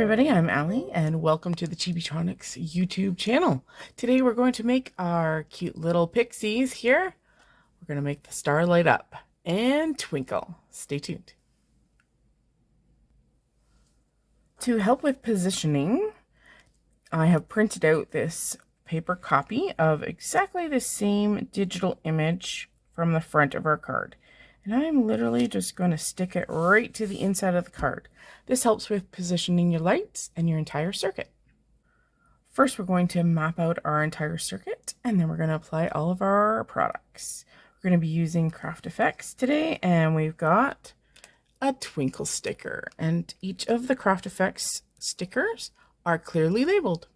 everybody, I'm Allie and welcome to the Chibitronics YouTube channel. Today we're going to make our cute little pixies here. We're going to make the star light up and twinkle. Stay tuned. To help with positioning, I have printed out this paper copy of exactly the same digital image from the front of our card. And I'm literally just going to stick it right to the inside of the card. This helps with positioning your lights and your entire circuit. First, we're going to map out our entire circuit, and then we're going to apply all of our products. We're going to be using Craft Effects today, and we've got a twinkle sticker, and each of the Craft Effects stickers are clearly labeled.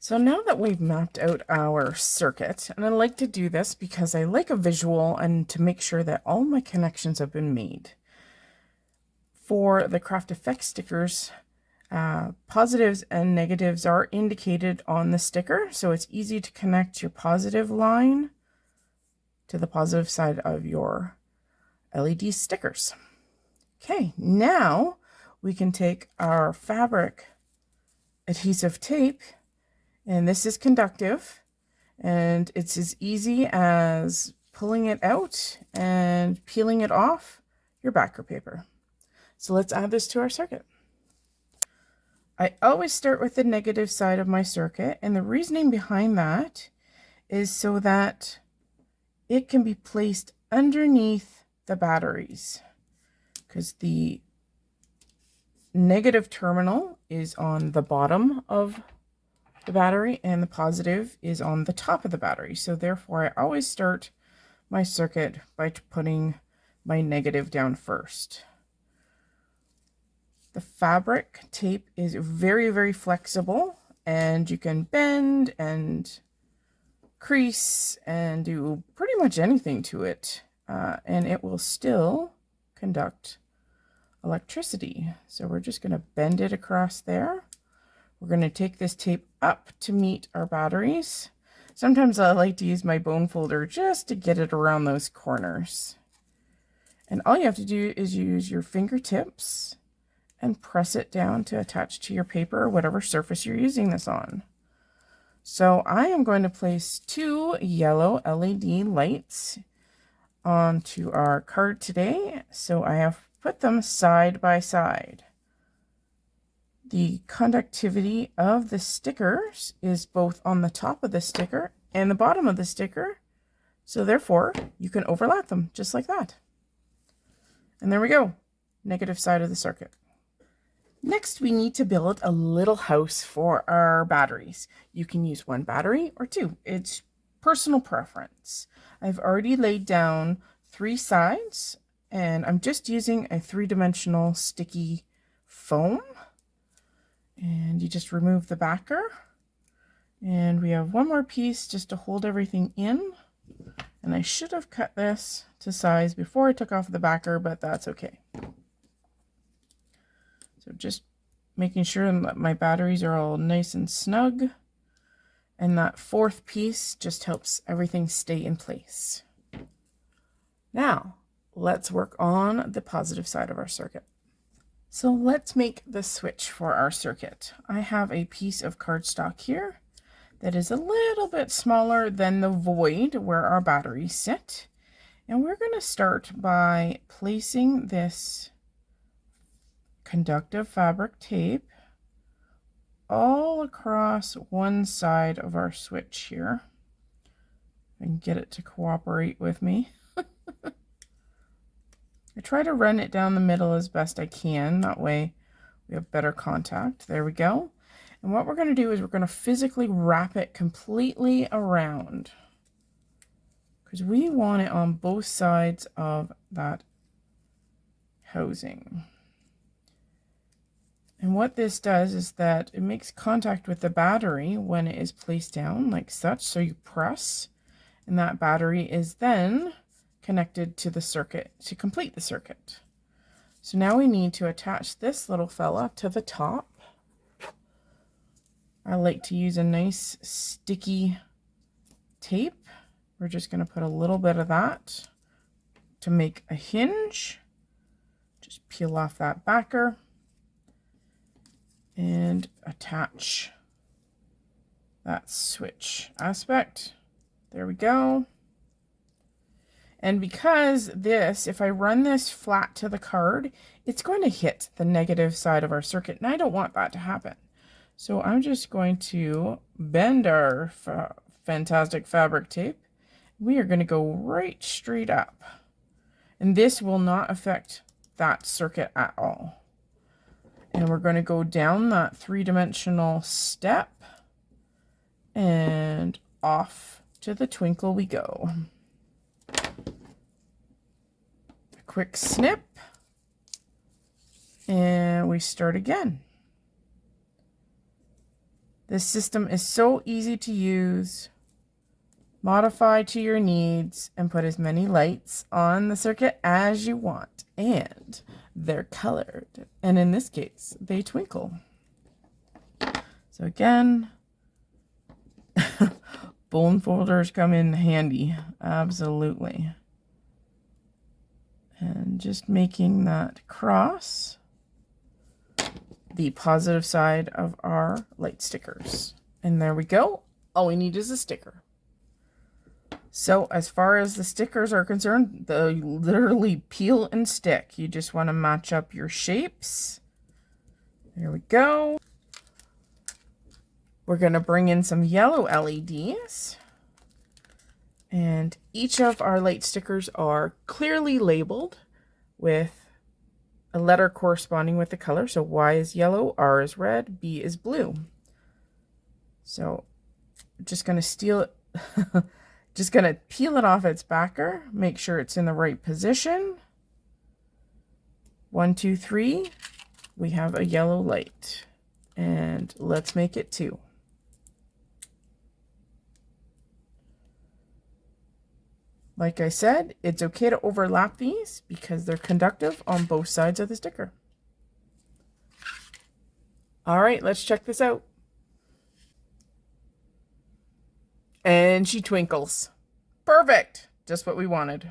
So now that we've mapped out our circuit, and I like to do this because I like a visual and to make sure that all my connections have been made. For the Craft Effects stickers, uh, positives and negatives are indicated on the sticker, so it's easy to connect your positive line to the positive side of your LED stickers. Okay, now we can take our fabric adhesive tape and this is conductive and it's as easy as pulling it out and peeling it off your backer paper. So let's add this to our circuit. I always start with the negative side of my circuit and the reasoning behind that is so that it can be placed underneath the batteries because the negative terminal is on the bottom of the battery and the positive is on the top of the battery. So therefore I always start my circuit by putting my negative down first. The fabric tape is very, very flexible and you can bend and crease and do pretty much anything to it uh, and it will still conduct electricity. So we're just going to bend it across there we're going to take this tape up to meet our batteries. Sometimes I like to use my bone folder just to get it around those corners. And all you have to do is use your fingertips and press it down to attach to your paper or whatever surface you're using this on. So I am going to place two yellow LED lights onto our card today. So I have put them side by side. The conductivity of the stickers is both on the top of the sticker and the bottom of the sticker. So therefore, you can overlap them just like that. And there we go, negative side of the circuit. Next, we need to build a little house for our batteries. You can use one battery or two. It's personal preference. I've already laid down three sides and I'm just using a three-dimensional sticky foam and you just remove the backer. And we have one more piece just to hold everything in. And I should have cut this to size before I took off the backer, but that's okay. So just making sure that my batteries are all nice and snug. And that fourth piece just helps everything stay in place. Now, let's work on the positive side of our circuit. So let's make the switch for our circuit. I have a piece of cardstock here that is a little bit smaller than the void where our batteries sit. And we're going to start by placing this conductive fabric tape all across one side of our switch here. And get it to cooperate with me. I try to run it down the middle as best I can. That way we have better contact. There we go. And what we're going to do is we're going to physically wrap it completely around. Because we want it on both sides of that housing. And what this does is that it makes contact with the battery when it is placed down like such. So you press and that battery is then connected to the circuit to complete the circuit. So now we need to attach this little fella to the top. I like to use a nice sticky tape. We're just going to put a little bit of that to make a hinge. Just peel off that backer. and attach that switch aspect. There we go. And because this, if I run this flat to the card, it's going to hit the negative side of our circuit, and I don't want that to happen. So I'm just going to bend our fa fantastic fabric tape. We are going to go right straight up. And this will not affect that circuit at all. And we're going to go down that three-dimensional step and off to the twinkle we go. A quick snip and we start again. This system is so easy to use. Modify to your needs and put as many lights on the circuit as you want. And they're colored. And in this case, they twinkle. So again, bone folders come in handy. Absolutely. And just making that cross the positive side of our light stickers. And there we go. All we need is a sticker. So as far as the stickers are concerned, they literally peel and stick. You just want to match up your shapes. There we go. We're going to bring in some yellow LEDs. And each of our light stickers are clearly labeled with a letter corresponding with the color. So Y is yellow, R is red, B is blue. So just going to steal just going to peel it off its backer. Make sure it's in the right position. One, two, three. We have a yellow light. And let's make it two. Like I said, it's okay to overlap these because they're conductive on both sides of the sticker. All right, let's check this out. And she twinkles. Perfect. Just what we wanted.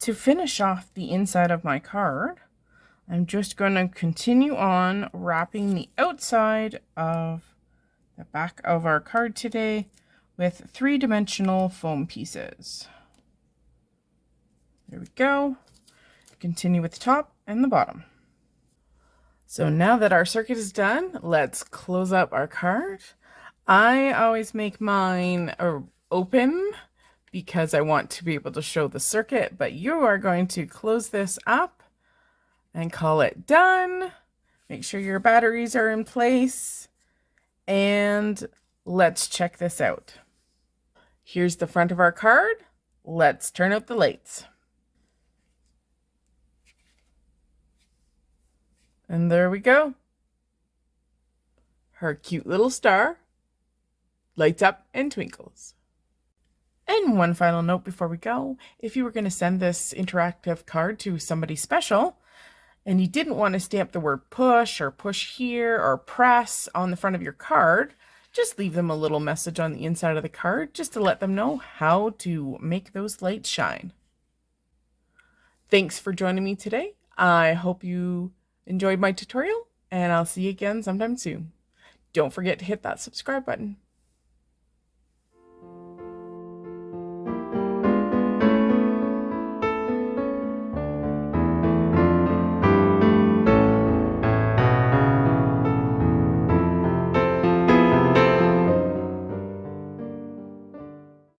To finish off the inside of my card, I'm just going to continue on wrapping the outside of the back of our card today with three-dimensional foam pieces. There we go. Continue with the top and the bottom. So now that our circuit is done, let's close up our card. I always make mine uh, open because I want to be able to show the circuit, but you are going to close this up and call it done. Make sure your batteries are in place and let's check this out. Here's the front of our card. Let's turn out the lights. And there we go. Her cute little star lights up and twinkles. And one final note before we go, if you were going to send this interactive card to somebody special, and you didn't want to stamp the word push or push here or press on the front of your card, just leave them a little message on the inside of the card just to let them know how to make those lights shine. Thanks for joining me today. I hope you enjoyed my tutorial, and I'll see you again sometime soon. Don't forget to hit that subscribe button.